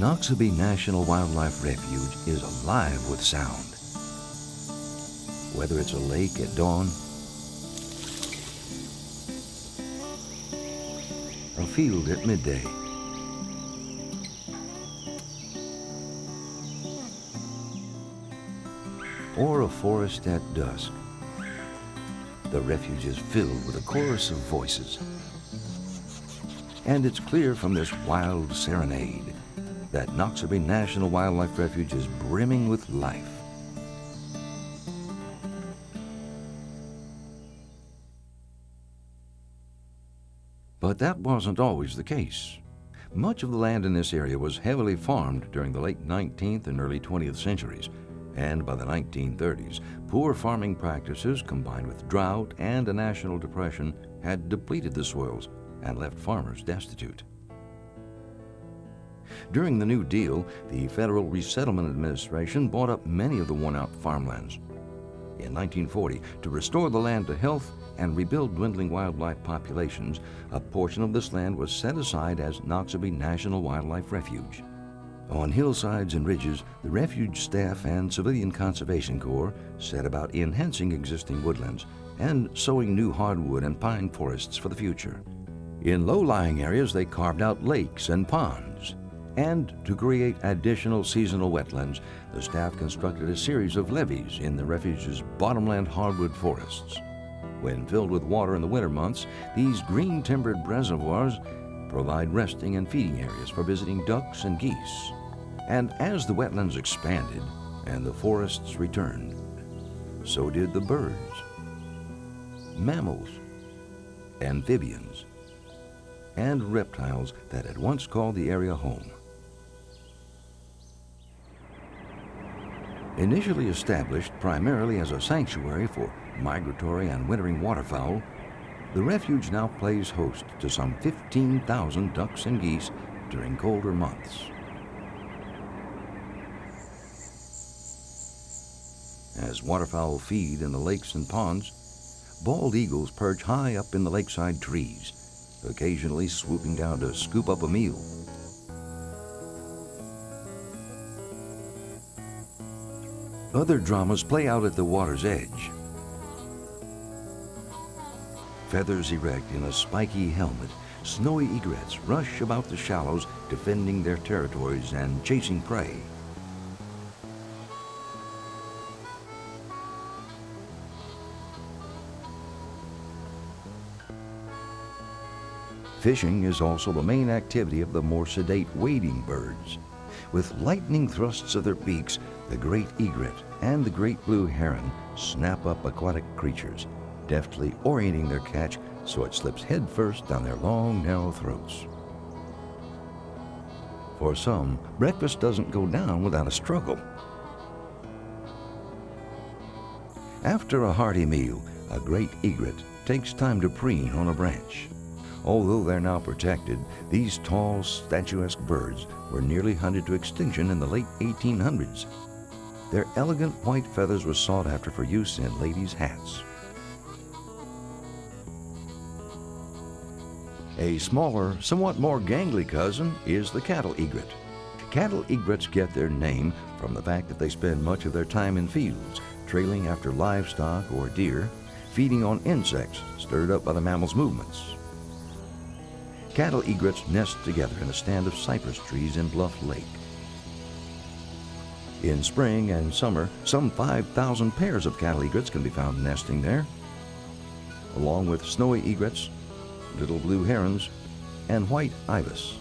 Noxubee National Wildlife Refuge is alive with sound. Whether it's a lake at dawn, a field at midday, or a forest at dusk, the refuge is filled with a chorus of voices. And it's clear from this wild serenade that Noxubee National Wildlife Refuge is brimming with life. But that wasn't always the case. Much of the land in this area was heavily farmed during the late 19th and early 20th centuries, and by the 1930s, poor farming practices combined with drought and a national depression had depleted the soils and left farmers destitute. During the New Deal, the Federal Resettlement Administration bought up many of the worn-out farmlands. In 1940, to restore the land to health and rebuild dwindling wildlife populations, a portion of this land was set aside as Noxubee National Wildlife Refuge. On hillsides and ridges, the refuge staff and Civilian Conservation Corps set about enhancing existing woodlands and sowing new hardwood and pine forests for the future. In low-lying areas, they carved out lakes and ponds. And to create additional seasonal wetlands, the staff constructed a series of levees in the refuge's bottomland hardwood forests. When filled with water in the winter months, these green-timbered reservoirs provide resting and feeding areas for visiting ducks and geese. And as the wetlands expanded and the forests returned, so did the birds, mammals, amphibians, and reptiles that had once called the area home. Initially established primarily as a sanctuary for migratory and wintering waterfowl, the refuge now plays host to some 15,000 ducks and geese during colder months. As waterfowl feed in the lakes and ponds, bald eagles perch high up in the lakeside trees, occasionally swooping down to scoop up a meal. Other dramas play out at the water's edge. Feathers erect in a spiky helmet, snowy egrets rush about the shallows, defending their territories and chasing prey. Fishing is also the main activity of the more sedate wading birds. With lightning thrusts of their beaks, the great egret and the great blue heron snap up aquatic creatures, deftly orienting their catch so it slips headfirst down their long, narrow throats. For some, breakfast doesn't go down without a struggle. After a hearty meal, a great egret takes time to preen on a branch. Although they're now protected, these tall, statuesque birds were nearly hunted to extinction in the late 1800s. Their elegant white feathers were sought after for use in ladies' hats. A smaller, somewhat more gangly cousin is the cattle egret. Cattle egrets get their name from the fact that they spend much of their time in fields, trailing after livestock or deer, feeding on insects stirred up by the mammal's movements. Cattle egrets nest together in a stand of cypress trees in Bluff Lake. In spring and summer, some 5,000 pairs of cattle egrets can be found nesting there, along with snowy egrets, little blue herons, and white ibis.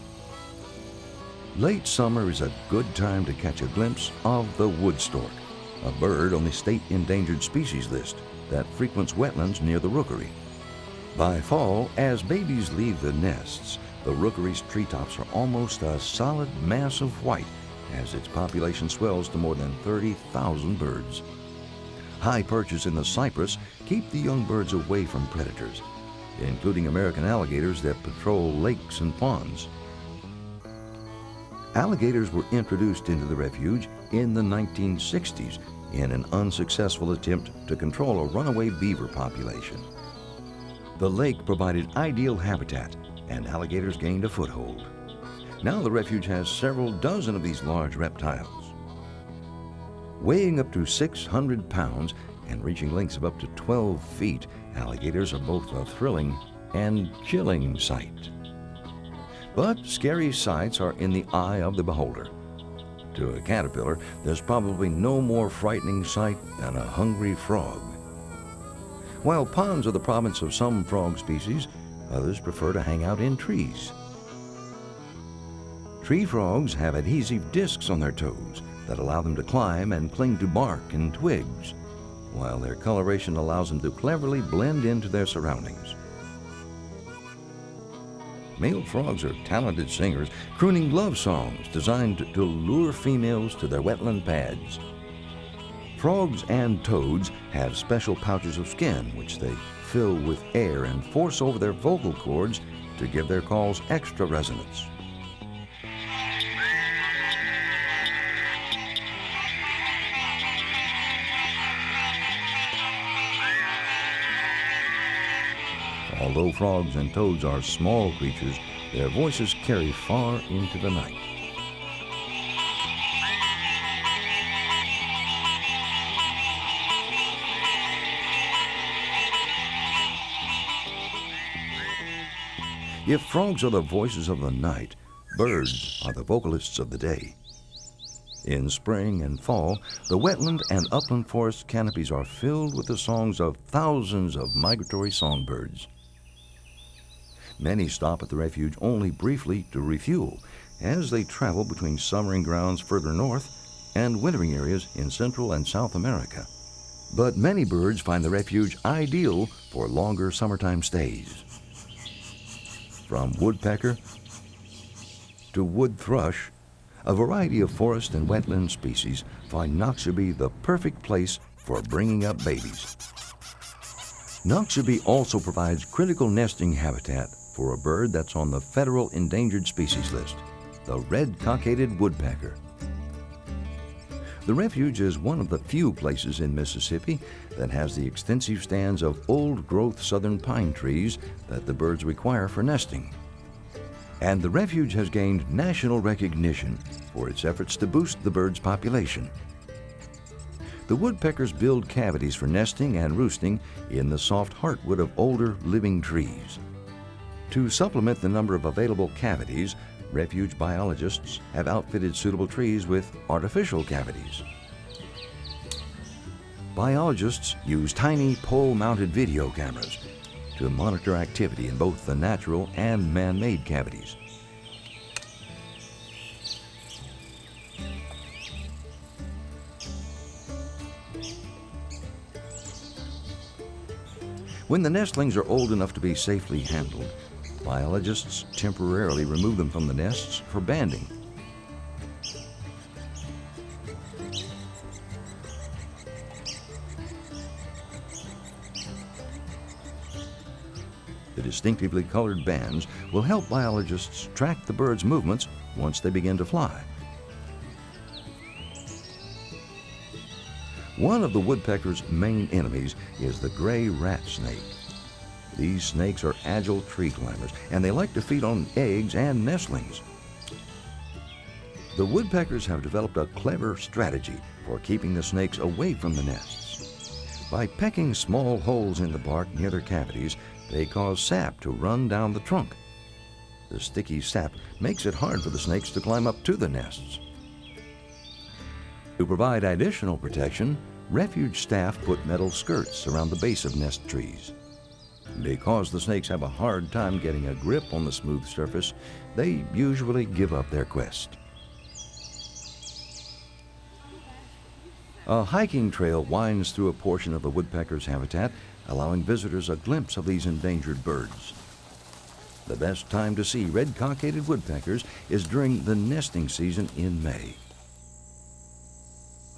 Late summer is a good time to catch a glimpse of the wood stork, a bird on the state endangered species list that frequents wetlands near the rookery. By fall, as babies leave the nests, the rookery's treetops are almost a solid mass of white as its population swells to more than 30,000 birds. High perches in the cypress keep the young birds away from predators, including American alligators that patrol lakes and ponds. Alligators were introduced into the refuge in the 1960s in an unsuccessful attempt to control a runaway beaver population. The lake provided ideal habitat, and alligators gained a foothold. Now the refuge has several dozen of these large reptiles. Weighing up to 600 pounds and reaching lengths of up to 12 feet, alligators are both a thrilling and chilling sight. But scary sights are in the eye of the beholder. To a caterpillar, there's probably no more frightening sight than a hungry frog. While ponds are the province of some frog species, others prefer to hang out in trees. Tree frogs have adhesive discs on their toes that allow them to climb and cling to bark and twigs, while their coloration allows them to cleverly blend into their surroundings. Male frogs are talented singers, crooning love songs designed to lure females to their wetland pads. Frogs and toads have special pouches of skin which they fill with air and force over their vocal cords to give their calls extra resonance. Although frogs and toads are small creatures, their voices carry far into the night. If frogs are the voices of the night, birds are the vocalists of the day. In spring and fall, the wetland and upland forest canopies are filled with the songs of thousands of migratory songbirds. Many stop at the refuge only briefly to refuel as they travel between summering grounds further north and wintering areas in Central and South America. But many birds find the refuge ideal for longer summertime stays. From woodpecker to wood thrush, a variety of forest and wetland species find Noxubee the perfect place for bringing up babies. Noxubee also provides critical nesting habitat for a bird that's on the federal endangered species list, the red cockaded woodpecker. The refuge is one of the few places in Mississippi that has the extensive stands of old-growth southern pine trees that the birds require for nesting. And the refuge has gained national recognition for its efforts to boost the bird's population. The woodpeckers build cavities for nesting and roosting in the soft heartwood of older living trees. To supplement the number of available cavities, refuge biologists have outfitted suitable trees with artificial cavities. Biologists use tiny pole-mounted video cameras to monitor activity in both the natural and man-made cavities. When the nestlings are old enough to be safely handled, biologists temporarily remove them from the nests for banding. The distinctively colored bands will help biologists track the bird's movements once they begin to fly. One of the woodpecker's main enemies is the gray rat snake. These snakes are agile tree climbers, and they like to feed on eggs and nestlings. The woodpeckers have developed a clever strategy for keeping the snakes away from the nests. By pecking small holes in the bark near their cavities, they cause sap to run down the trunk. The sticky sap makes it hard for the snakes to climb up to the nests. To provide additional protection, refuge staff put metal skirts around the base of nest trees. Because the snakes have a hard time getting a grip on the smooth surface, they usually give up their quest. A hiking trail winds through a portion of the woodpecker's habitat, allowing visitors a glimpse of these endangered birds. The best time to see red cockaded woodpeckers is during the nesting season in May.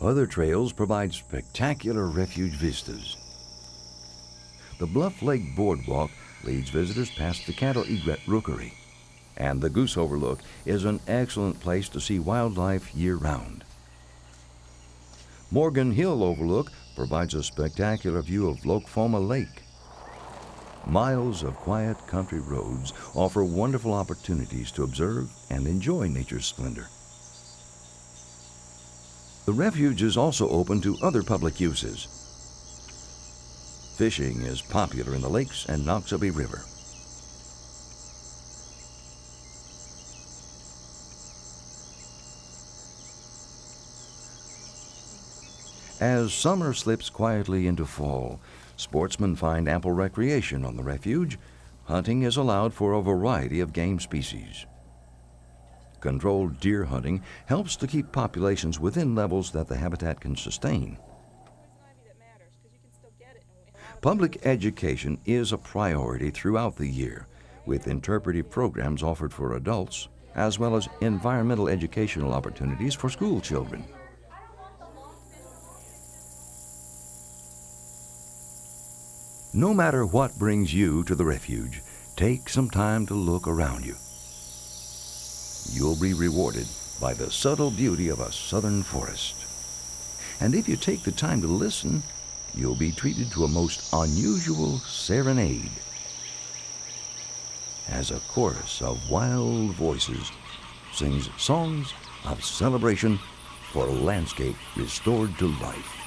Other trails provide spectacular refuge vistas. The Bluff Lake Boardwalk leads visitors past the Cattle Egret Rookery, and the Goose Overlook is an excellent place to see wildlife year-round. Morgan Hill Overlook provides a spectacular view of Loakfoma Lake. Miles of quiet country roads offer wonderful opportunities to observe and enjoy nature's splendor. The refuge is also open to other public uses. Fishing is popular in the lakes and Noxubee River. As summer slips quietly into fall, sportsmen find ample recreation on the refuge. Hunting is allowed for a variety of game species. Controlled deer hunting helps to keep populations within levels that the habitat can sustain. Public education is a priority throughout the year, with interpretive programs offered for adults, as well as environmental educational opportunities for school children. No matter what brings you to the refuge, take some time to look around you. You'll be rewarded by the subtle beauty of a southern forest. And if you take the time to listen, you'll be treated to a most unusual serenade as a chorus of wild voices sings songs of celebration for a landscape restored to life.